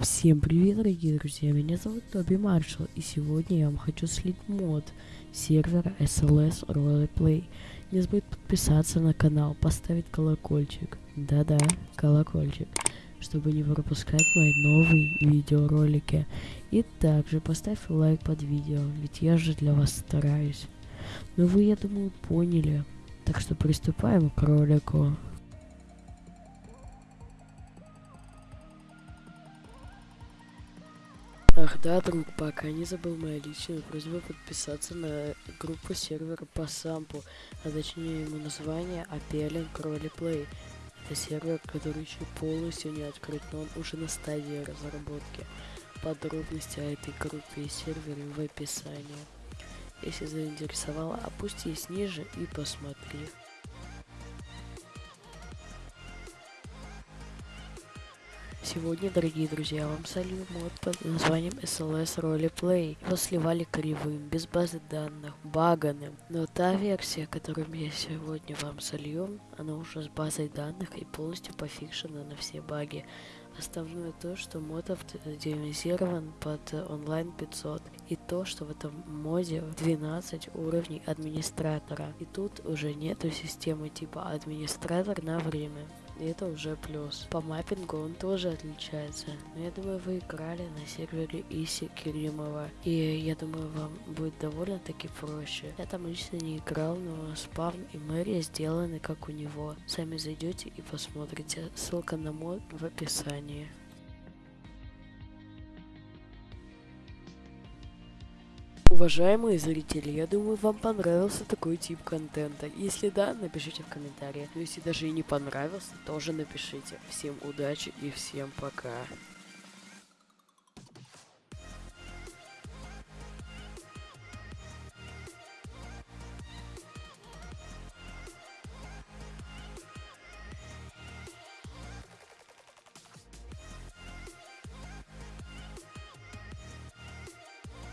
Всем привет, дорогие друзья, меня зовут Тоби Маршалл, и сегодня я вам хочу слить мод сервера SLS Roleplay. Не забудь подписаться на канал, поставить колокольчик, да-да, колокольчик, чтобы не пропускать мои новые видеоролики. И также поставь лайк под видео, ведь я же для вас стараюсь. Ну вы, я думаю, поняли, так что приступаем к ролику. Ах да, друг, пока не забыл моя личная просьба подписаться на группу сервера по сампу, а точнее ему название Appealing Roleplay. Это сервер, который еще полностью не открыт, но он уже на стадии разработки. Подробности о этой группе и сервере в описании. Если заинтересовало, опустись ниже и посмотри. Сегодня, дорогие друзья, вам солью мод под названием SLS Roleplay. Его сливали кривым, без базы данных, баганым. Но та версия, которую я сегодня вам солью, она уже с базой данных и полностью пофикшена на все баги. Основное то, что мод оптимизирован под онлайн 500 и то, что в этом моде 12 уровней администратора. И тут уже нету системы типа администратор на время. Это уже плюс. По маппингу он тоже отличается. Но я думаю, вы играли на сервере Иси Керимова. И я думаю, вам будет довольно-таки проще. Я там лично не играл, но спавн и мэрия сделаны как у него. Сами зайдете и посмотрите. Ссылка на мод в описании. Уважаемые зрители, я думаю, вам понравился такой тип контента. Если да, напишите в комментариях. Но если даже и не понравился, тоже напишите. Всем удачи и всем пока.